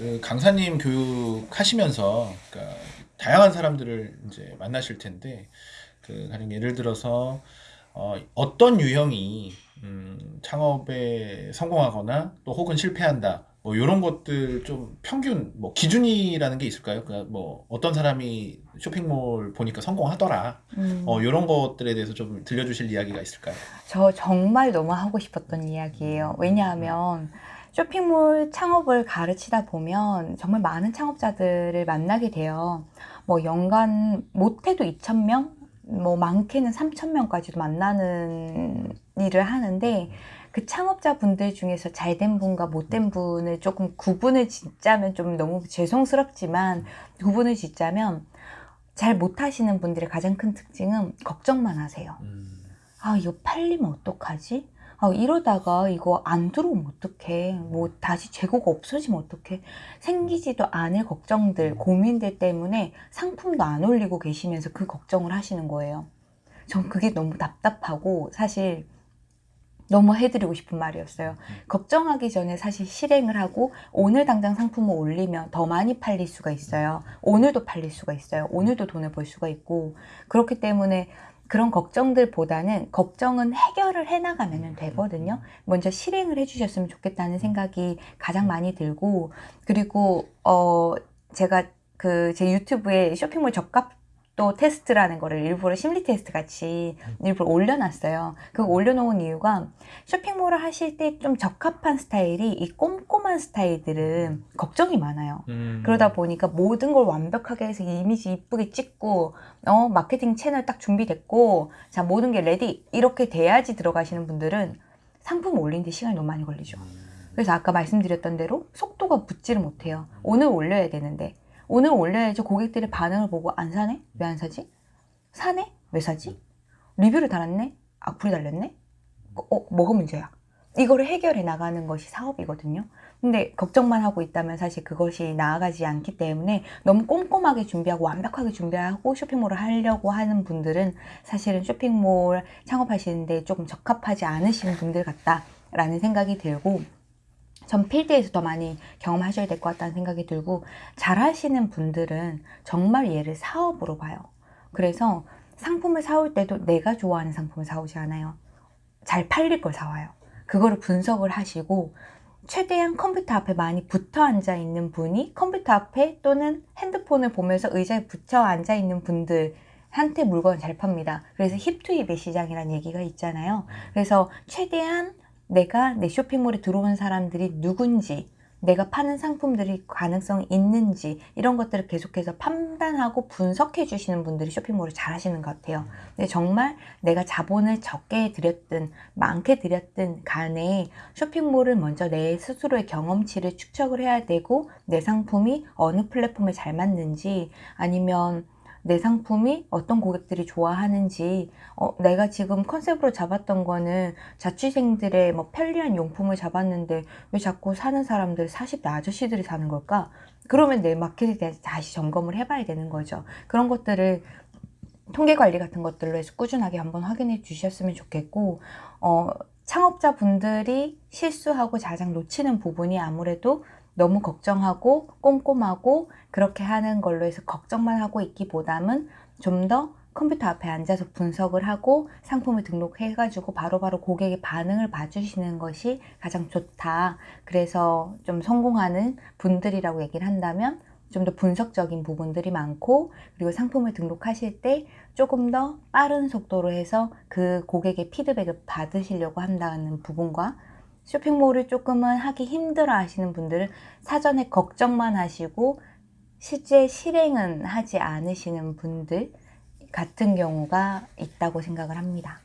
그 강사님 교육하시면서 그러니까 다양한 사람들을 이제 만나실 텐데 그 가령 예를 들어서 어, 어떤 유형이 음, 창업에 성공하거나 또 혹은 실패한다 뭐 이런 것들 좀 평균 뭐 기준이라는 게 있을까요? 그러니까 뭐 어떤 사람이 쇼핑몰 보니까 성공하더라 음, 어, 이런 것들에 대해서 좀 들려주실 이야기가 있을까요? 저 정말 너무 하고 싶었던 이야기예요. 왜냐하면 쇼핑몰 창업을 가르치다 보면 정말 많은 창업자들을 만나게 돼요. 뭐 연간 못해도 2,000명, 뭐 많게는 3,000명까지도 만나는 일을 하는데 그 창업자 분들 중에서 잘된 분과 못된 분을 조금 구분을 짓자면 좀 너무 죄송스럽지만 구분을 짓자면 잘 못하시는 분들의 가장 큰 특징은 걱정만 하세요. 음, 아, 이거 팔리면 어떡하지? 아, 이러다가 이거 안 들어오면 어떡해? 뭐 다시 재고가 없어지면 어떡해? 생기지도 않을 걱정들, 고민들 때문에 상품도 안 올리고 계시면서 그 걱정을 하시는 거예요. 전 그게 너무 답답하고 사실 너무 해드리고 싶은 말이었어요. 걱정하기 전에 사실 실행을 하고 오늘 당장 상품을 올리면 더 많이 팔릴 수가 있어요. 오늘도 팔릴 수가 있어요. 오늘도 돈을 벌 수가 있고 그렇기 때문에 그런 걱정들보다는 걱정은 해결을 해나가면 되거든요. 먼저 실행을 해주셨으면 좋겠다는 생각이 가장 많이 들고 그리고 어 제가 그 제 유튜브에 쇼핑몰 적합 도 테스트라는 거를 일부러 심리 테스트 같이 일부러 올려놨어요. 그거 올려놓은 이유가 쇼핑몰을 하실 때 좀 적합한 스타일이 이 꼼꼼한 스타일들은 걱정이 많아요. 음, 그러다 보니까 모든 걸 완벽하게 해서 이미지 이쁘게 찍고 어 마케팅 채널 딱 준비됐고 자 모든 게 ready 이렇게 돼야지 들어가시는 분들은 상품 올리는데 시간이 너무 많이 걸리죠. 그래서 아까 말씀드렸던 대로 속도가 붙지를 못해요. 오늘 올려야 되는데 오늘 올려야지 고객들의 반응을 보고 안 사네? 왜 안 사지? 사네? 왜 사지? 리뷰를 달았네? 악플이 달렸네? 어, 어, 뭐가 문제야? 이거를 해결해 나가는 것이 사업이거든요. 근데 걱정만 하고 있다면 사실 그것이 나아가지 않기 때문에 너무 꼼꼼하게 준비하고 완벽하게 준비하고 쇼핑몰을 하려고 하는 분들은 사실은 쇼핑몰 창업하시는데 조금 적합하지 않으신 분들 같다라는 생각이 들고 전 필드에서 더 많이 경험하셔야 될 것 같다는 생각이 들고 잘 하시는 분들은 정말 얘를 사업으로 봐요. 그래서 상품을 사올 때도 내가 좋아하는 상품을 사오지 않아요. 잘 팔릴 걸 사와요. 그거를 분석을 하시고 최대한 컴퓨터 앞에 많이 붙어 앉아 있는 분이 컴퓨터 앞에 또는 핸드폰을 보면서 의자에 붙여 앉아 있는 분들 한테 물건을 잘 팝니다. 그래서 힙투힙의 시장이라는 얘기가 있잖아요. 그래서 최대한 내가 내 쇼핑몰에 들어온 사람들이 누군지 내가 파는 상품들이 가능성이 있는지 이런 것들을 계속해서 판단하고 분석해 주시는 분들이 쇼핑몰을 잘 하시는 것 같아요. 근데 정말 내가 자본을 적게 들였든 많게 들였든 간에 쇼핑몰을 먼저 내 스스로의 경험치를 축적을 해야 되고 내 상품이 어느 플랫폼에 잘 맞는지 아니면 내 상품이 어떤 고객들이 좋아하는지 어, 내가 지금 컨셉으로 잡았던 거는 자취생들의 뭐 편리한 용품을 잡았는데 왜 자꾸 사는 사람들 40대 아저씨들이 사는 걸까? 그러면 내 마켓에 대해서 다시 점검을 해봐야 되는 거죠. 그런 것들을 통계 관리 같은 것들로 해서 꾸준하게 한번 확인해 주셨으면 좋겠고 어, 창업자 분들이 실수하고 가장 놓치는 부분이 아무래도 너무 걱정하고 꼼꼼하고 그렇게 하는 걸로 해서 걱정만 하고 있기보다는 좀 더 컴퓨터 앞에 앉아서 분석을 하고 상품을 등록해 가지고 바로 바로 고객의 반응을 봐주시는 것이 가장 좋다. 그래서 좀 성공하는 분들이라고 얘기를 한다면 좀 더 분석적인 부분들이 많고 그리고 상품을 등록하실 때 조금 더 빠른 속도로 해서 그 고객의 피드백을 받으시려고 한다는 부분과 쇼핑몰을 조금은 하기 힘들어 하시는 분들은 사전에 걱정만 하시고 실제 실행은 하지 않으시는 분들 같은 경우가 있다고 생각을 합니다.